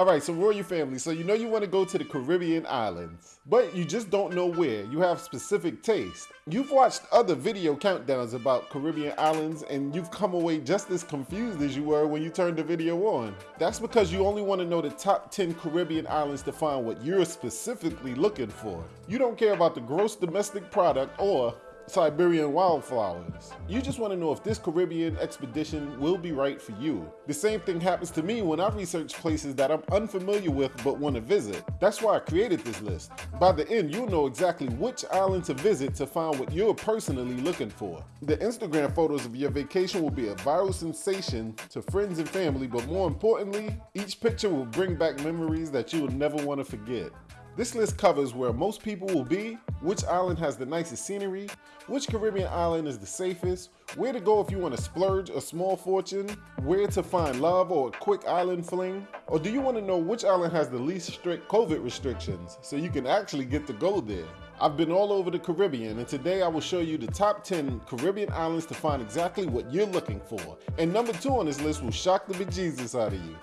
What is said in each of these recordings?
All right, so Royal family, so you know you want to go to the Caribbean islands, but you just don't know where. You have specific taste. You've watched other video countdowns about Caribbean islands and you've come away just as confused as you were when you turned the video on. That's because you only want to know the top 10 Caribbean islands to find what you're specifically looking for. You don't care about the gross domestic product or Siberian wildflowers. You just want to know if this Caribbean expedition will be right for you. The same thing happens to me when I research places that I'm unfamiliar with but want to visit. That's why I created this list. By the end, you'll know exactly which island to visit to find what you're personally looking for. The Instagram photos of your vacation will be a viral sensation to friends and family, but more importantly, each picture will bring back memories that you will never want to forget. This list covers where most people will be, which island has the nicest scenery, which Caribbean island is the safest, where to go if you want to splurge a small fortune, where to find love or a quick island fling, or do you want to know which island has the least strict COVID restrictions so you can actually get to go there? I've been all over the Caribbean and today I will show you the top 10 Caribbean islands to find exactly what you're looking for. And number two on this list will shock the bejesus out of you.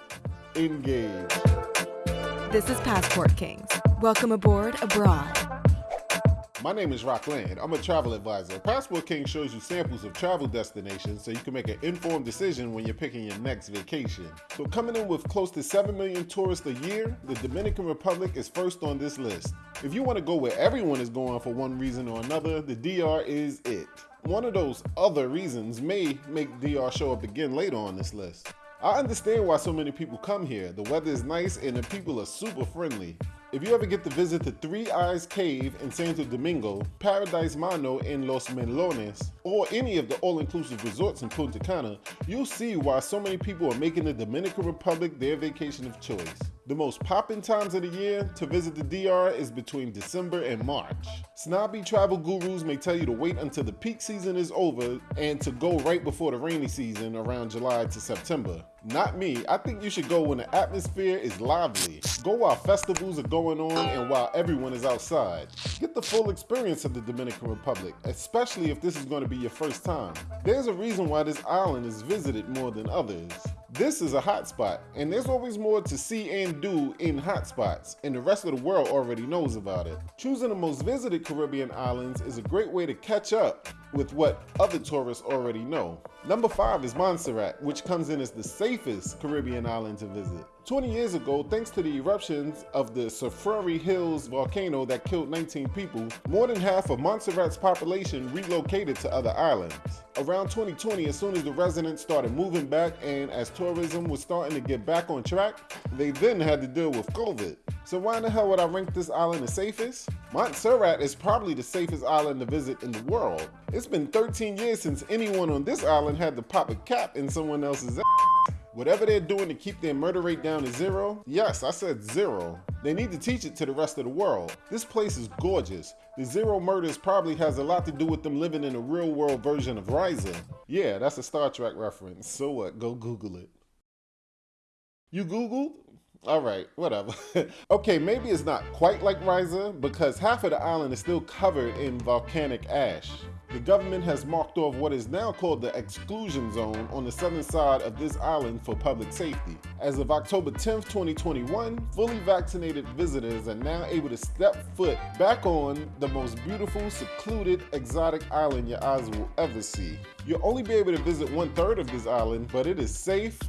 Engage. This is Passport Kings. Welcome aboard abroad. My name is Rock Land. I'm a travel advisor. Passport King shows you samples of travel destinations so you can make an informed decision when you're picking your next vacation. So coming in with close to 7 million tourists a year, the Dominican Republic is first on this list. If you want to go where everyone is going for one reason or another, the DR is it. One of those other reasons may make DR show up again later on this list. I understand why so many people come here. The weather is nice and the people are super friendly. If you ever get to visit the Three Eyes Cave in Santo Domingo, Paradise Mano in Los Melones, or any of the all-inclusive resorts in Punta Cana, you'll see why so many people are making the Dominican Republic their vacation of choice. The most poppin' times of the year to visit the DR is between December and March. Snobby travel gurus may tell you to wait until the peak season is over and to go right before the rainy season around July to September. Not me, I think you should go when the atmosphere is lively. Go while festivals are going on and while everyone is outside. Get the full experience of the Dominican Republic, especially if this is going to be your first time. There's a reason why this island is visited more than others. This is a hotspot, and there's always more to see and do in hotspots, and the rest of the world already knows about it. Choosing the most visited Caribbean islands is a great way to catch up with what other tourists already know. Number 5 is Montserrat, which comes in as the safest Caribbean island to visit. 20 years ago, thanks to the eruptions of the Soufriere Hills volcano that killed 19 people, more than half of Montserrat's population relocated to other islands. Around 2020, as soon as the residents started moving back and as tourism was starting to get back on track, they then had to deal with COVID. So why in the hell would I rank this island the safest? Montserrat is probably the safest island to visit in the world. It's been 13 years since anyone on this island had to pop a cap in someone else's ass. Whatever they're doing to keep their murder rate down to zero, yes, I said zero, they need to teach it to the rest of the world. This place is gorgeous. The zero murders probably has a lot to do with them living in a real world version of Risa. Yeah, that's a Star Trek reference. So what? Go Google it. You Googled? All right, whatever. okay, maybe it's not quite like Risa because half of the island is still covered in volcanic ash the government has marked off what is now called the exclusion zone on the southern side of this island for public safety. As of October 10, 2021, fully vaccinated visitors are now able to step foot back on the most beautiful, secluded, exotic island your eyes will ever see. You'll only be able to visit one third of this island, but it is safe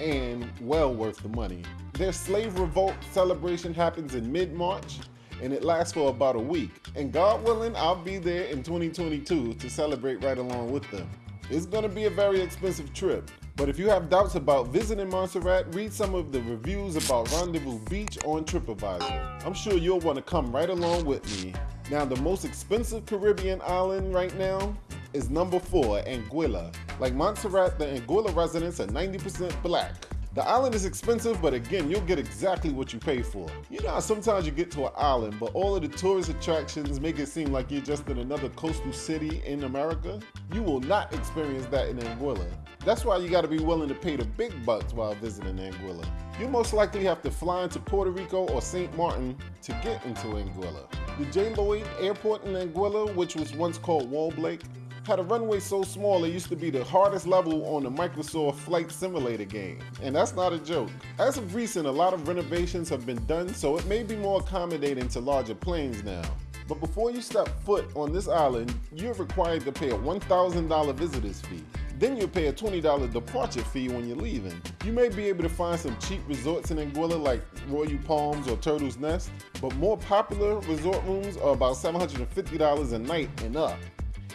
and well worth the money. Their slave revolt celebration happens in mid-March and it lasts for about a week. And God willing, I'll be there in 2022 to celebrate right along with them. It's gonna be a very expensive trip, but if you have doubts about visiting Montserrat, read some of the reviews about Rendezvous Beach on TripAdvisor. I'm sure you'll wanna come right along with me. Now, the most expensive Caribbean island right now is number four, Anguilla. Like Montserrat, the Anguilla residents are 90% black. The island is expensive, but again, you'll get exactly what you pay for. You know how sometimes you get to an island, but all of the tourist attractions make it seem like you're just in another coastal city in America? You will not experience that in Anguilla. That's why you gotta be willing to pay the big bucks while visiting Anguilla. You most likely have to fly into Puerto Rico or St. Martin to get into Anguilla. The J. Lloyd Airport in Anguilla, which was once called Wallblake, had a runway so small it used to be the hardest level on the Microsoft Flight Simulator game. And that's not a joke. As of recent, a lot of renovations have been done, so it may be more accommodating to larger planes now. But before you step foot on this island, you're required to pay a $1,000 visitor's fee. Then you'll pay a $20 departure fee when you're leaving. You may be able to find some cheap resorts in Anguilla like Royal Palms or Turtle's Nest, but more popular resort rooms are about $750 a night and up.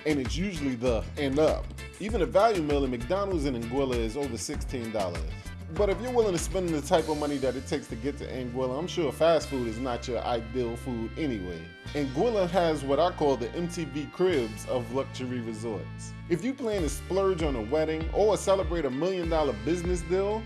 And it's usually the and up. Even a value meal at McDonald's in Anguilla is over $16. But if you're willing to spend the type of money that it takes to get to Anguilla, I'm sure fast food is not your ideal food anyway. Anguilla has what I call the MTV cribs of luxury resorts. If you plan to splurge on a wedding or celebrate a million dollar business deal,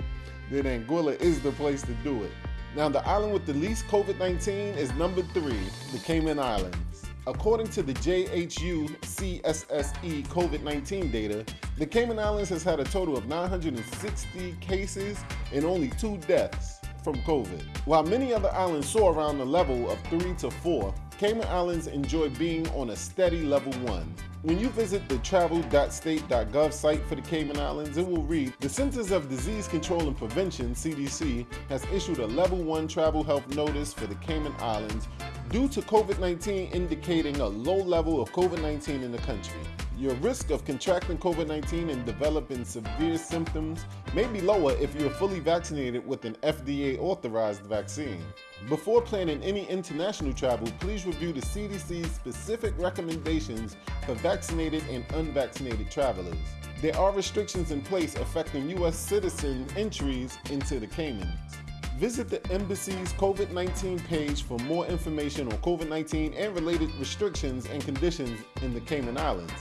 then Anguilla is the place to do it. Now, the island with the least COVID 19 is number three, the Cayman Islands. According to the JHU CSSE COVID 19 data, the Cayman Islands has had a total of 960 cases and only two deaths from COVID. While many other islands soar around the level of 3 to 4, Cayman Islands enjoy being on a steady level 1. When you visit the travel.state.gov site for the Cayman Islands, it will read The Centers of Disease Control and Prevention, CDC, has issued a level 1 travel health notice for the Cayman Islands due to COVID 19 indicating a low level of COVID 19 in the country. Your risk of contracting COVID 19 and developing severe symptoms may be lower if you're fully vaccinated with an FDA authorized vaccine. Before planning any international travel, please review the CDC's specific recommendations for vaccinated and unvaccinated travelers. There are restrictions in place affecting U.S. citizen entries into the Caymans. Visit the embassy's COVID 19 page for more information on COVID 19 and related restrictions and conditions in the Cayman Islands.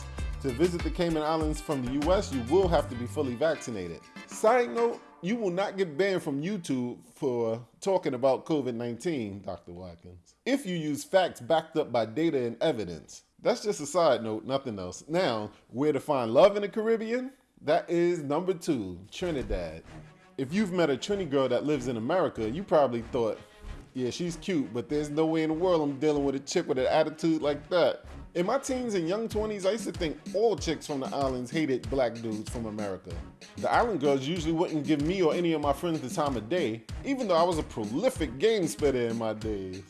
To visit the Cayman Islands from the US, you will have to be fully vaccinated. Side note, you will not get banned from YouTube for talking about COVID 19, Dr. Watkins, if you use facts backed up by data and evidence. That's just a side note, nothing else. Now, where to find love in the Caribbean? That is number two, Trinidad if you've met a Trini girl that lives in America, you probably thought, yeah, she's cute, but there's no way in the world I'm dealing with a chick with an attitude like that. In my teens and young 20s, I used to think all chicks from the islands hated black dudes from America. The island girls usually wouldn't give me or any of my friends the time of day, even though I was a prolific game spitter in my days.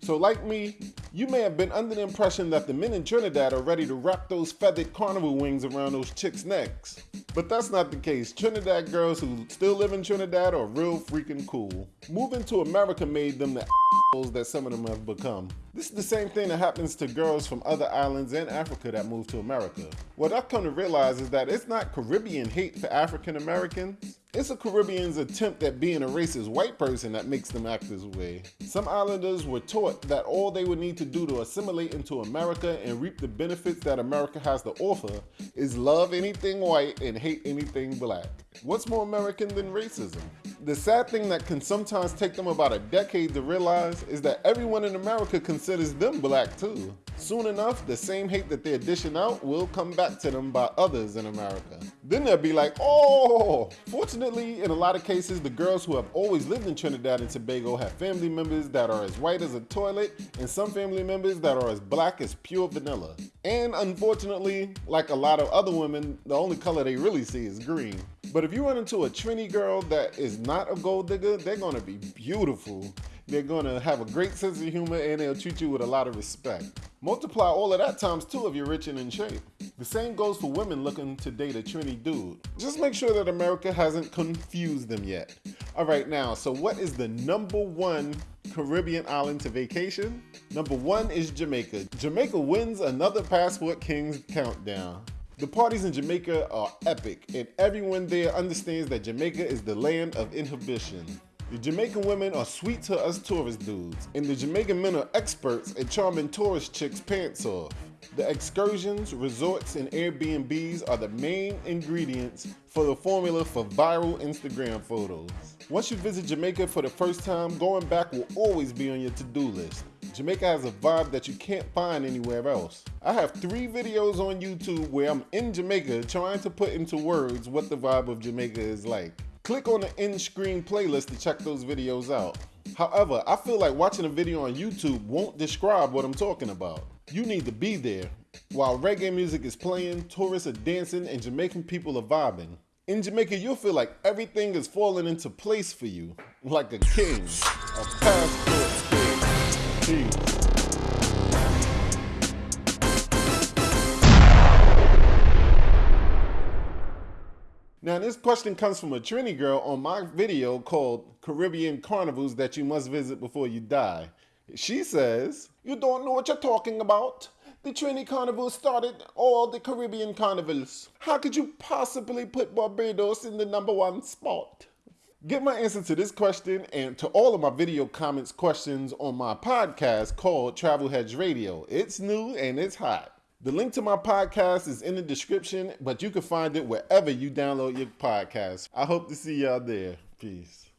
So, like me, you may have been under the impression that the men in Trinidad are ready to wrap those feathered carnival wings around those chicks' necks. But that's not the case. Trinidad girls who still live in Trinidad are real freaking cool. Moving to America made them the assholes that some of them have become. This is the same thing that happens to girls from other islands in Africa that move to America. What I've come to realize is that it's not Caribbean hate for African Americans. It's a Caribbean's attempt at being a racist white person that makes them act this way. Some islanders were taught that all they would need to do to assimilate into America and reap the benefits that America has to offer is love anything white and hate anything black. What's more American than racism? The sad thing that can sometimes take them about a decade to realize is that everyone in America considers them black too. Soon enough, the same hate that they're dishing out will come back to them by others in America. Then they'll be like, oh! Fortunately, in a lot of cases, the girls who have always lived in Trinidad and Tobago have family members that are as white as a toilet, and some family members that are as black as pure vanilla. And unfortunately, like a lot of other women, the only color they really see is green. But if you run into a Trini girl that is not a gold digger, they're gonna be beautiful. They're gonna have a great sense of humor and they'll treat you with a lot of respect. Multiply all of that times two if you're rich and in shape. The same goes for women looking to date a Trini dude. Just make sure that America hasn't confused them yet. All right, now, so what is the number one Caribbean island to vacation? Number one is Jamaica. Jamaica wins another Passport Kings countdown. The parties in Jamaica are epic, and everyone there understands that Jamaica is the land of inhibition. The Jamaican women are sweet to us tourist dudes, and the Jamaican men are experts at charming tourist chicks' pants off. The excursions, resorts, and Airbnbs are the main ingredients for the formula for viral Instagram photos. Once you visit Jamaica for the first time, going back will always be on your to-do list. Jamaica has a vibe that you can't find anywhere else. I have three videos on YouTube where I'm in Jamaica trying to put into words what the vibe of Jamaica is like. Click on the end screen playlist to check those videos out. However, I feel like watching a video on YouTube won't describe what I'm talking about. You need to be there. While reggae music is playing, tourists are dancing and Jamaican people are vibing. In Jamaica, you'll feel like everything is falling into place for you, like a king, a passport. Now, this question comes from a Trini girl on my video called Caribbean Carnivals That You Must Visit Before You Die. She says, You don't know what you're talking about. The Trini Carnival started all the Caribbean carnivals. How could you possibly put Barbados in the number one spot? Get my answer to this question and to all of my video comments questions on my podcast called Travel Hedge Radio. It's new and it's hot. The link to my podcast is in the description, but you can find it wherever you download your podcast. I hope to see y'all there. Peace.